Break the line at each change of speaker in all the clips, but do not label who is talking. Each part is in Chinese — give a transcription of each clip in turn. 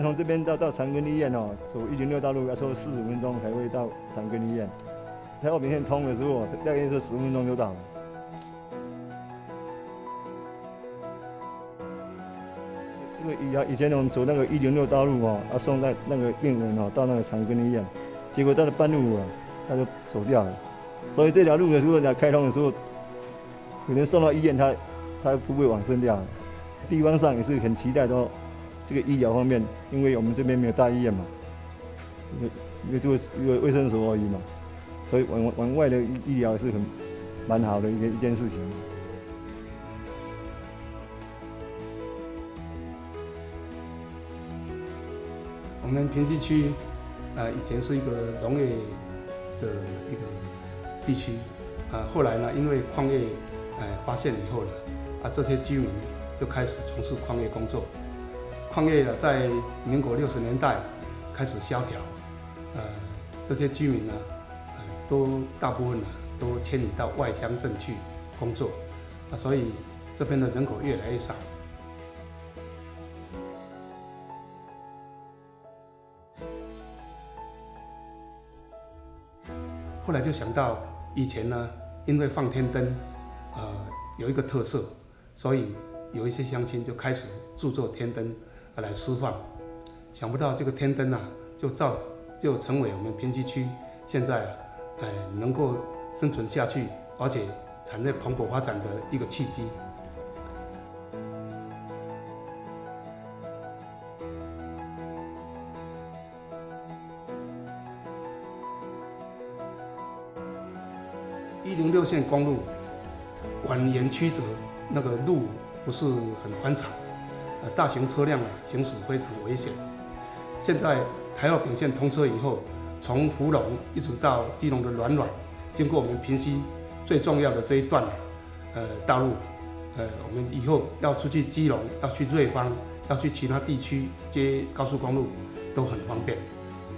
从这边到到长庚医院哦，走一零六道路要走四十分钟才会到长庚医院。台二丙线通的时候，大概是十分钟就到了。这个以以前我们走那个一零六道路哦，要送在那个病人哦到那个长庚医院，结果到了半路啊，他就走掉了。所以这条路的时候在开通的时候，可能送到医院他他不会往生掉。地方上也是很期待说。这个医疗方面，因为我们这边没有大医院嘛，一个一个就是一个卫生所而已嘛，所以往往外的医疗是很蛮好的一个一件事情。
我们平西区，呃，以前是一个农业的一个地区，啊，后来呢，因为矿业，呃，发现以后呢，啊，这些居民就开始从事矿业工作。矿业呢，在民国六十年代开始萧条，呃，这些居民呢，呃，都大部分呢都迁移到外乡镇去工作，啊，所以这边的人口越来越少。后来就想到以前呢，因为放天灯，呃，有一个特色，所以有一些乡亲就开始制作天灯。来释放，想不到这个天灯啊，就造就成为我们平西区现在啊哎能够生存下去，而且产业蓬勃发展的一个契机。一零六线公路蜿蜒曲折，那个路不是很宽敞。大型车辆啊，行驶非常危险。现在台澳丙线通车以后，从福隆一直到基隆的软软，经过我们平溪最重要的这一段呃道路，呃，我们以后要出去基隆，要去瑞芳，要去其他地区接高速公路，都很方便。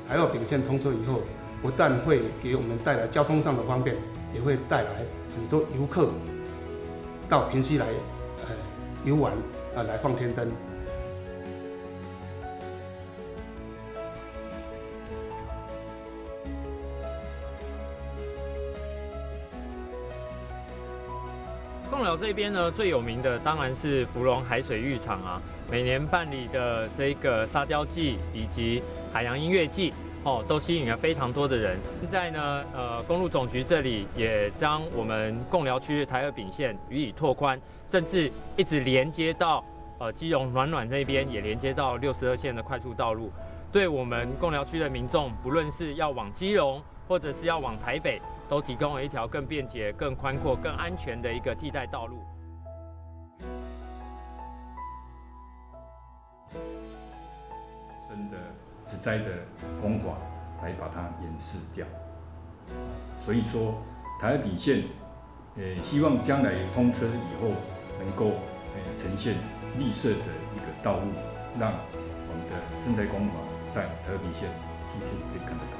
台澳丙线通车以后，不但会给我们带来交通上的方便，也会带来很多游客到平溪来呃游玩。啊，来放天灯。
贡寮这边呢，最有名的当然是芙蓉海水浴场啊。每年办理的这个沙雕季以及海洋音乐季，哦，都吸引了非常多的人。现在呢，呃，公路总局这里也将我们贡寮区台二丙线予以拓宽。甚至一直连接到呃基隆暖暖那边，也连接到六十二线的快速道路，对我们贡寮区的民众，不论是要往基隆，或者是要往台北，都提供了一条更便捷、更宽阔、更安全的一个替代道路。
真的植栽的工法来把它掩饰掉，所以说台二丙线，呃，希望将来通车以后。能够呃呈现绿色的一个道路，让我们的生态工法在台二丙线处处可以看得到。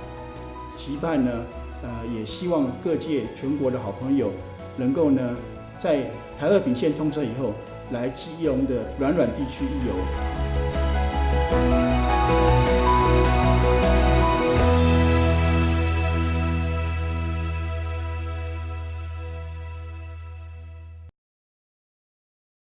期盼呢，呃，也希望各界全国的好朋友能够呢，在台二丙线通车以后，来基隆的软软地区一游。Bye.